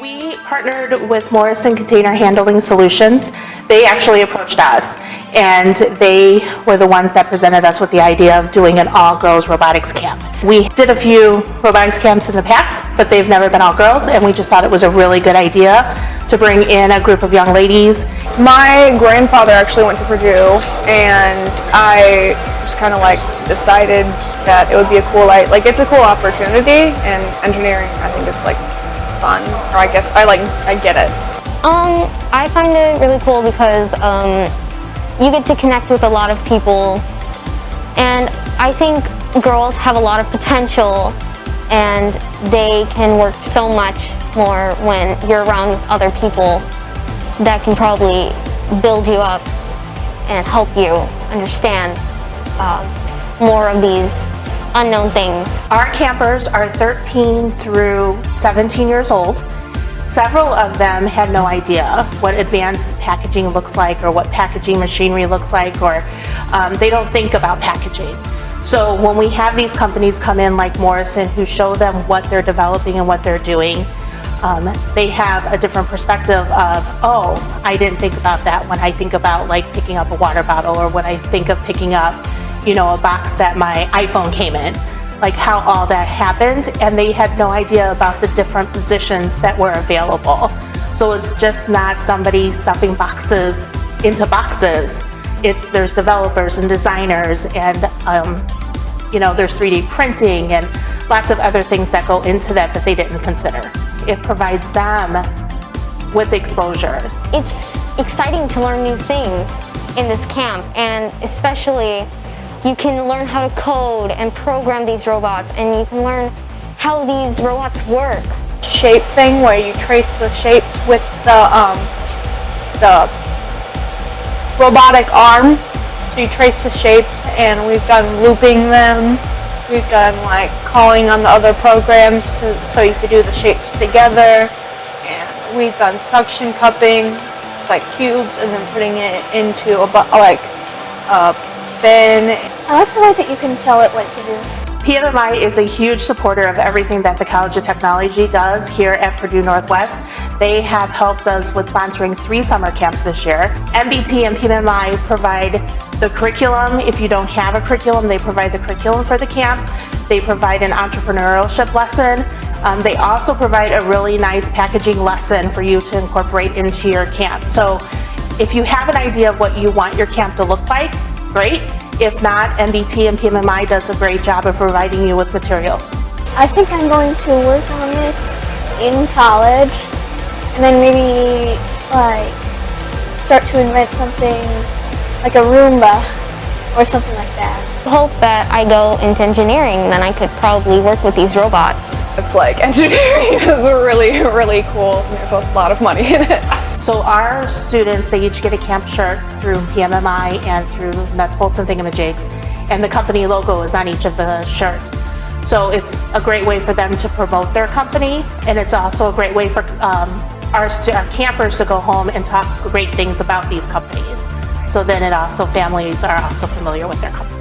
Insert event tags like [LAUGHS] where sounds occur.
We partnered with Morrison Container Handling Solutions. They actually approached us, and they were the ones that presented us with the idea of doing an all-girls robotics camp. We did a few robotics camps in the past, but they've never been all girls, and we just thought it was a really good idea to bring in a group of young ladies. My grandfather actually went to Purdue, and I just kind of like decided that it would be a cool, like it's a cool opportunity, and engineering, I think it's like fun, or I guess I like, I get it. Um, I find it really cool because um, you get to connect with a lot of people and I think girls have a lot of potential and they can work so much more when you're around other people that can probably build you up and help you understand uh, more of these unknown things. Our campers are 13 through 17 years old. Several of them had no idea what advanced packaging looks like or what packaging machinery looks like or um, they don't think about packaging. So when we have these companies come in like Morrison who show them what they're developing and what they're doing, um, they have a different perspective of, oh, I didn't think about that when I think about like picking up a water bottle or when I think of picking up you know, a box that my iPhone came in, like how all that happened, and they had no idea about the different positions that were available. So it's just not somebody stuffing boxes into boxes. It's there's developers and designers and um, you know there's 3D printing and lots of other things that go into that that they didn't consider. It provides them with exposure. It's exciting to learn new things in this camp and especially you can learn how to code and program these robots and you can learn how these robots work. Shape thing where you trace the shapes with the, um, the robotic arm. So you trace the shapes and we've done looping them. We've done like calling on the other programs to, so you could do the shapes together. And we've done suction cupping, like cubes, and then putting it into a like a bin. I like the way that you can tell it what to do. PMMI is a huge supporter of everything that the College of Technology does here at Purdue Northwest. They have helped us with sponsoring three summer camps this year. NBT and PMI provide the curriculum. If you don't have a curriculum, they provide the curriculum for the camp. They provide an entrepreneurship lesson. Um, they also provide a really nice packaging lesson for you to incorporate into your camp. So if you have an idea of what you want your camp to look like, great. If not, NBT and PMMI does a great job of providing you with materials. I think I'm going to work on this in college and then maybe like start to invent something like a Roomba or something like that. Hope that I go into engineering then I could probably work with these robots. It's like [LAUGHS] engineering is really, really cool. There's a lot of money in it. So our students, they each get a camp shirt through PMMI and through Nuts, Bolts, and Thingamajigs, and the company logo is on each of the shirts. So it's a great way for them to promote their company, and it's also a great way for um, our, our campers to go home and talk great things about these companies. So then it also, families are also familiar with their company.